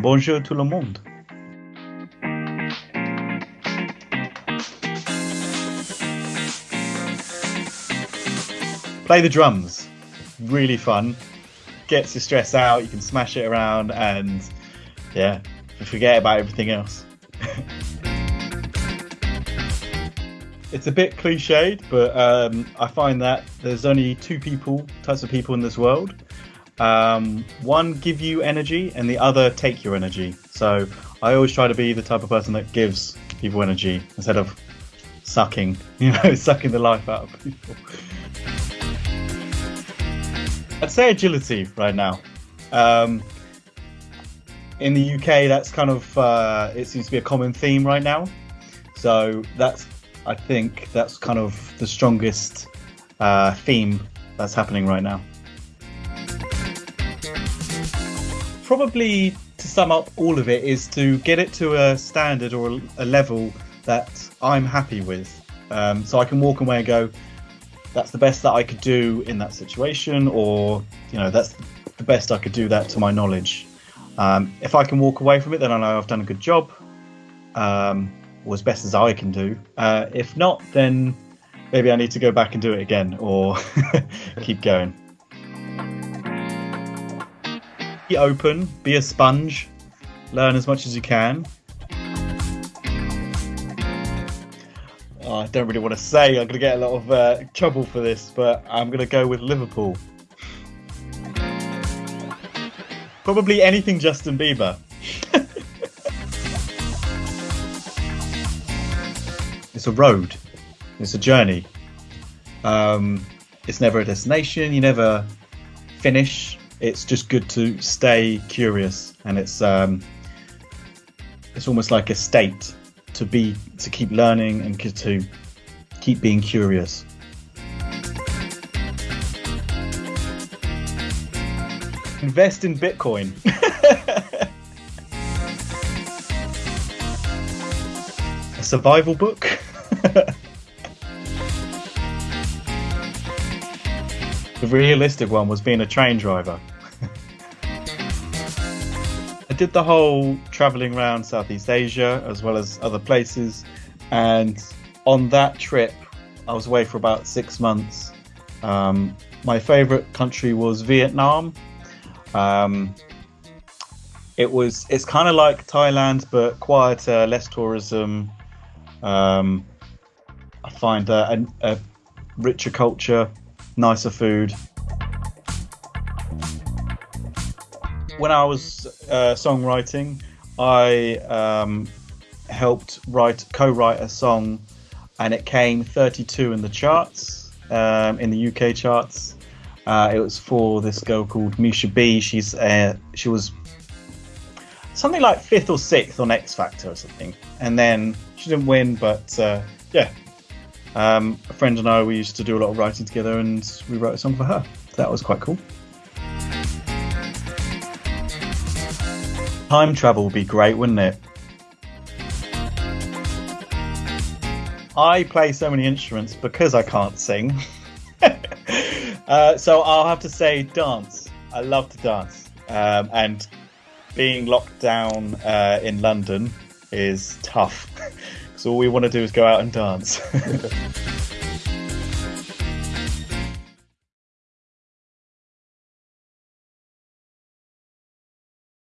Bonjour tout le monde. Play the drums. Really fun. Gets your stress out. You can smash it around and yeah, forget about everything else. it's a bit cliched, but um, I find that there's only two people, types of people in this world. Um, one give you energy, and the other take your energy. So I always try to be the type of person that gives people energy instead of sucking, you know, sucking the life out of people. I'd say agility right now. Um, in the UK, that's kind of uh, it seems to be a common theme right now. So that's I think that's kind of the strongest uh, theme that's happening right now. Probably to sum up all of it is to get it to a standard or a level that I'm happy with. Um, so I can walk away and go, that's the best that I could do in that situation, or you know, that's the best I could do that to my knowledge. Um, if I can walk away from it, then I know I've done a good job. Um, or as best as I can do. Uh, if not, then maybe I need to go back and do it again or keep going. Be open, be a sponge, learn as much as you can. Oh, I don't really want to say, I'm going to get a lot of uh, trouble for this, but I'm going to go with Liverpool. Probably anything Justin Bieber. it's a road, it's a journey. Um, it's never a destination. You never finish. It's just good to stay curious, and it's um, it's almost like a state to be to keep learning and to keep being curious. Invest in Bitcoin. a survival book. realistic one was being a train driver. I did the whole traveling around Southeast Asia as well as other places, and on that trip, I was away for about six months. Um, my favorite country was Vietnam. Um, it was it's kind of like Thailand but quieter, less tourism. Um, I find a, a, richer culture, nicer food. When I was uh, songwriting, I um, helped write co-write a song, and it came 32 in the charts, um, in the UK charts. Uh, it was for this girl called Misha B. She's uh, she was something like fifth or sixth on X Factor or something, and then she didn't win, but uh, yeah, um, a friend and I, we used to do a lot of writing together, and we wrote a song for her. That was quite cool. Time travel would be great, wouldn't it? I play so many instruments because I can't sing. uh, so I'll have to say dance. I love to dance. Um, and being locked down uh, in London is tough. So all we want to do is go out and dance.